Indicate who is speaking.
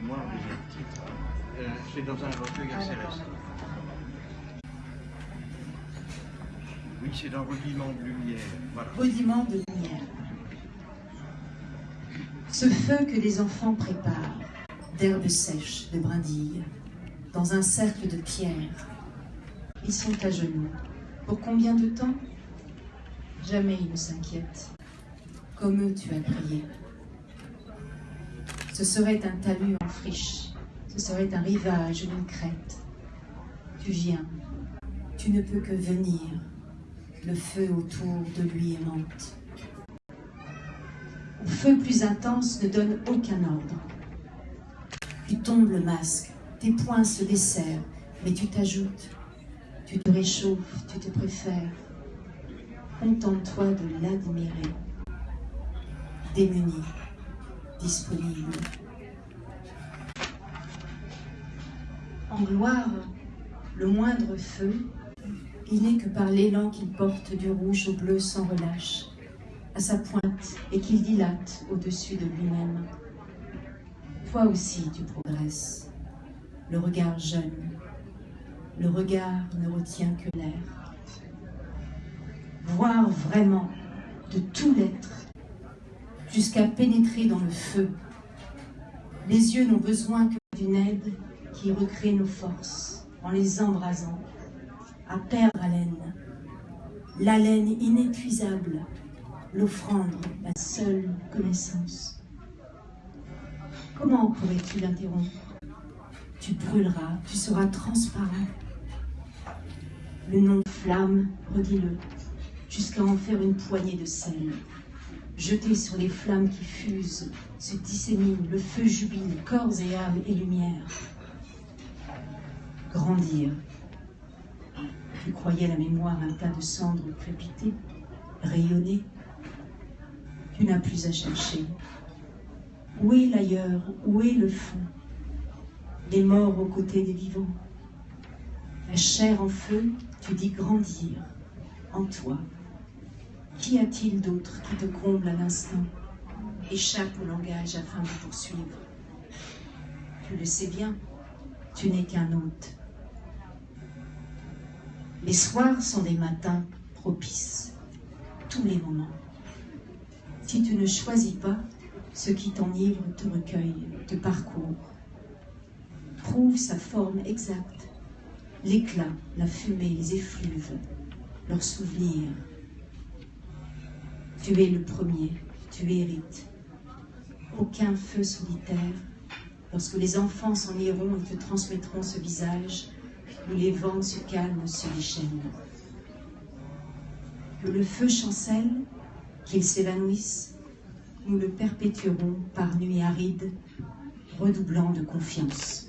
Speaker 1: mémoire titres. Euh, C'est dans un recueil assez récent. Oui, c'est dans Rudiment de lumière. Voilà.
Speaker 2: Rudiment de lumière. Ce feu que les enfants préparent, d'herbes sèches, de brindilles, dans un cercle de pierres. Ils sont à genoux. Pour combien de temps? Jamais ils ne s'inquiètent. Comme eux, tu as prié. Ce serait un talus en friche. Ce serait un rivage ou une crête. Tu viens. Tu ne peux que venir. Le feu autour de lui aimante. Au feu plus intense ne donne aucun ordre. Tu tombes le masque, tes poings se desserrent, mais tu t'ajoutes. Tu te réchauffes, tu te préfères. Contente-toi de l'admirer. Démuni, En gloire, le moindre feu, il n'est que par l'élan qu'il porte du rouge au bleu sans relâche, à sa pointe et qu'il dilate au-dessus de lui-même. Toi aussi tu progresses, le regard jeune, le regard ne retient que l'air. Voir vraiment de tout l'être, jusqu'à pénétrer dans le feu. Les yeux n'ont besoin que d'une aide qui recrée nos forces en les embrasant, à perdre haleine, l'haleine inépuisable, l'offrande, la seule connaissance. Comment pourrais-tu l'interrompre? Tu brûleras, tu seras transparent. Le nom flamme, redis-le, jusqu'à en faire une poignée de sel. Jeté sur les flammes qui fusent, se disséminent, le feu jubile, corps et âme et lumière. Grandir. Tu croyais la mémoire un tas de cendres crépiter, rayonner. Tu n'as plus à chercher. Où est l'ailleurs? Où est le fond? Les morts aux côtés des vivants. La chair en feu, tu dis grandir en toi. Qu'y a-t-il d'autre qui te comble à l'instant? Échappe au langage afin de poursuivre. Tu le sais bien, tu n'es qu'un hôte. Les soirs sont des matins propices, tous les moments. Si tu ne choisis pas, ce qui t'enivre te recueille, te parcourt. Prouve sa forme exacte, l'éclat, la fumée, les effluves, leurs souvenirs. Tu es le premier, tu hérites. Aucun feu solitaire. Lorsque les enfants s'en iront, ils te transmettront ce visage où les vents se calment, se déchaînent. Que le feu chancelle, qu'il s'évanouisse, nous le perpétuerons par nuit aride, redoublant de confiance.